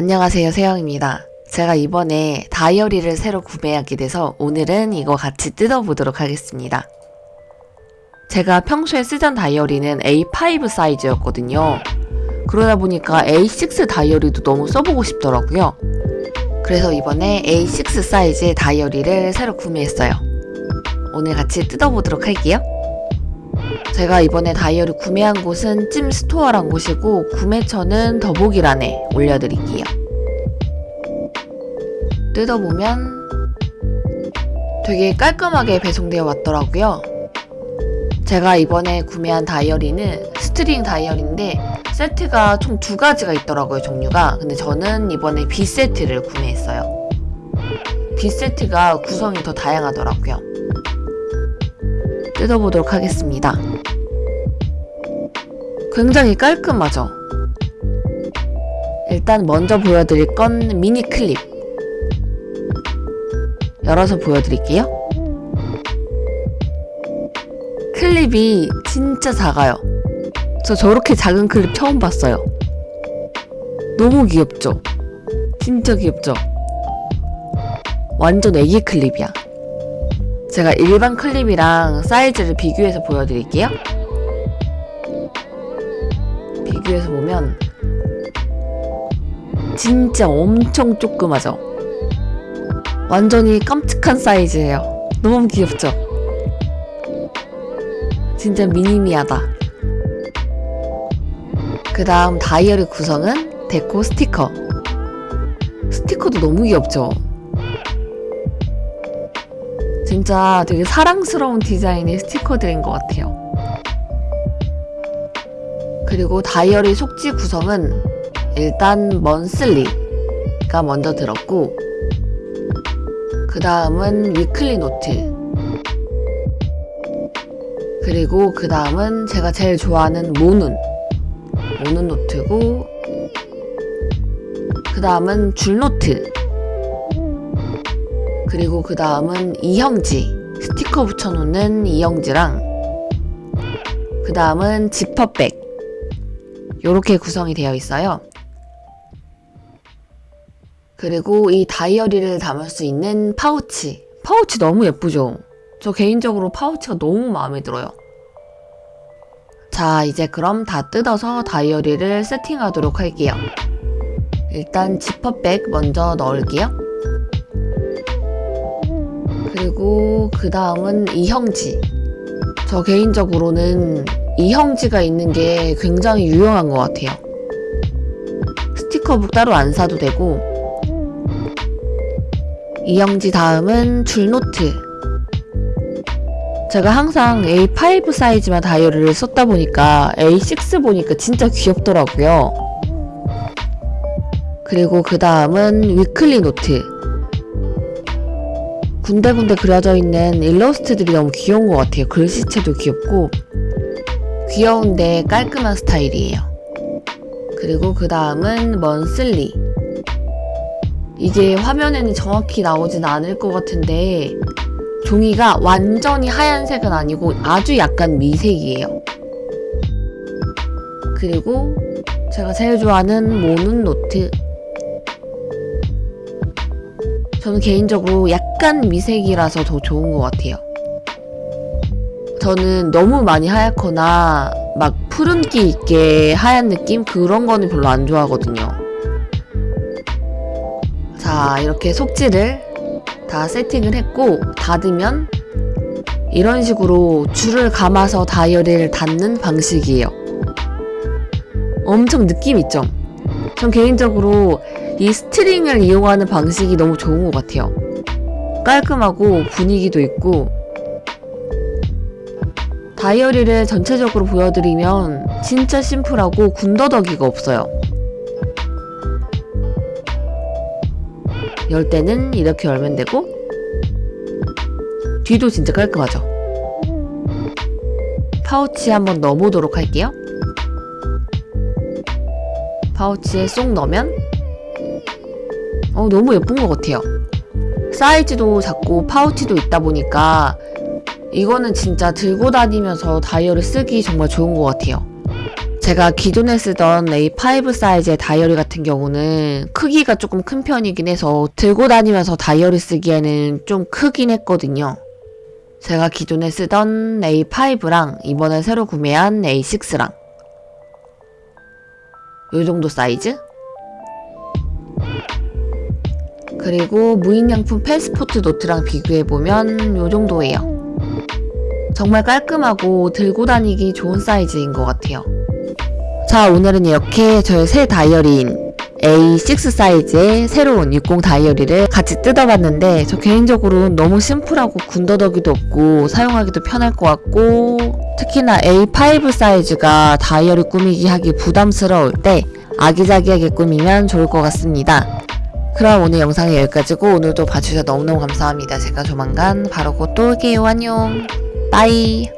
안녕하세요 세영입니다. 제가 이번에 다이어리를 새로 구매하게 돼서 오늘은 이거 같이 뜯어보도록 하겠습니다. 제가 평소에 쓰던 다이어리는 A5 사이즈였거든요. 그러다 보니까 A6 다이어리도 너무 써보고 싶더라고요. 그래서 이번에 A6 사이즈의 다이어리를 새로 구매했어요. 오늘 같이 뜯어보도록 할게요. 제가 이번에 다이어리 구매한 곳은 찜스토어란 곳이고 구매처는 더보기란에 올려드릴게요. 뜯어보면 되게 깔끔하게 배송되어 왔더라고요. 제가 이번에 구매한 다이어리는 string 다이어리인데 세트가 총 두 가지가 있더라고요 종류가 근데 저는 이번에 B 세트를 구매했어요 B 세트가 구성이 더 다양하더라고요 뜯어보도록 하겠습니다 굉장히 깔끔하죠 일단 먼저 보여드릴 건 미니 클립 열어서 보여드릴게요 클립이 진짜 작아요 저 저렇게 작은 클립 처음 봤어요. 너무 귀엽죠? 진짜 귀엽죠? 완전 애기 클립이야. 제가 일반 클립이랑 사이즈를 비교해서 보여드릴게요. 비교해서 보면 진짜 엄청 조그마죠? 완전히 깜찍한 사이즈예요. 너무 귀엽죠? 진짜 미니미하다. 그 다음 다이어리 구성은 데코 스티커 스티커도 너무 귀엽죠? 진짜 되게 사랑스러운 디자인의 스티커들인 것 같아요. 그리고 다이어리 속지 구성은 일단 monthly가 먼저 들었고 그 다음은 weekly 노트. 그리고 그 다음은 제가 제일 좋아하는 모눈. 모눈 노트고 그 다음은 줄노트 그리고 그 다음은 이형지. 스티커 붙여놓는 이형지랑 그 다음은 지퍼백. 이렇게 구성이 되어 있어요. 그리고 이 다이어리를 담을 수 있는 파우치. 파우치 너무 예쁘죠? 저 개인적으로 파우치가 너무 마음에 들어요. 자 이제 그럼 다 뜯어서 다이어리를 세팅하도록 할게요. 일단 지퍼백 먼저 넣을게요 그리고 그 다음은 이형지. 저 개인적으로는 이형지가 있는 게 굉장히 유용한 것 같아요. 스티커북 따로 안 사도 되고 이형지 다음은 줄노트. 제가 항상 A5 사이즈만 다이어리를 썼다 보니까 A6 보니까 진짜 귀엽더라고요. 그리고 그 다음은 weekly 노트 군데군데 그려져 있는 일러스트들이 너무 귀여운 것 같아요. 글씨체도 귀엽고 귀여운데 깔끔한 스타일이에요. 그리고 그 다음은 monthly 이게 화면에는 정확히 나오진 않을 것 같은데 종이가 완전히 하얀색은 아니고 아주 약간 미색이에요. 그리고 제가 제일 좋아하는 모눈 노트 저는 개인적으로 약간 미색이라서 더 좋은 것 같아요. 저는 너무 많이 하얗거나 막 푸른기 있게 하얀 느낌? 그런 거는 별로 안 좋아하거든요. 자 이렇게 속지를 다 세팅을 했고 닫으면 이런 식으로 줄을 감아서 다이어리를 닫는 방식이에요. 엄청 느낌 있죠? 전 개인적으로 이 string을 이용하는 방식이 너무 좋은 것 같아요. 깔끔하고 분위기도 있고 다이어리를 전체적으로 보여드리면 진짜 심플하고 군더더기가 없어요. 열 때는 이렇게 열면 되고 뒤도 진짜 깔끔하죠 파우치 한번 넣어보도록 할게요 파우치에 쏙 넣으면 어 너무 예쁜 것 같아요 사이즈도 작고 파우치도 있다 보니까 이거는 진짜 들고 다니면서 다이어리 쓰기 정말 좋은 것 같아요 제가 기존에 쓰던 A5 사이즈의 다이어리 같은 경우는 크기가 조금 큰 편이긴 해서 들고 다니면서 다이어리 쓰기에는 좀 크긴 했거든요. 제가 기존에 쓰던 A5랑 이번에 새로 구매한 A6랑 요 정도 사이즈? 그리고 무인양품 패스포트 노트랑 비교해보면 요 정도예요. 정말 깔끔하고 들고 다니기 좋은 사이즈인 것 같아요. 자, 오늘은 이렇게 저의 새 다이어리인 A6 사이즈의 새로운 60 다이어리를 같이 뜯어봤는데 저 개인적으로 너무 심플하고 군더더기도 없고 사용하기도 편할 것 같고 특히나 A5 사이즈가 다이어리 꾸미기 하기 부담스러울 때 아기자기하게 꾸미면 좋을 것 같습니다. 그럼 오늘 영상은 여기까지고 오늘도 봐주셔서 너무너무 감사합니다. 제가 조만간 바로 곧 또 올게요. 안녕. 빠이.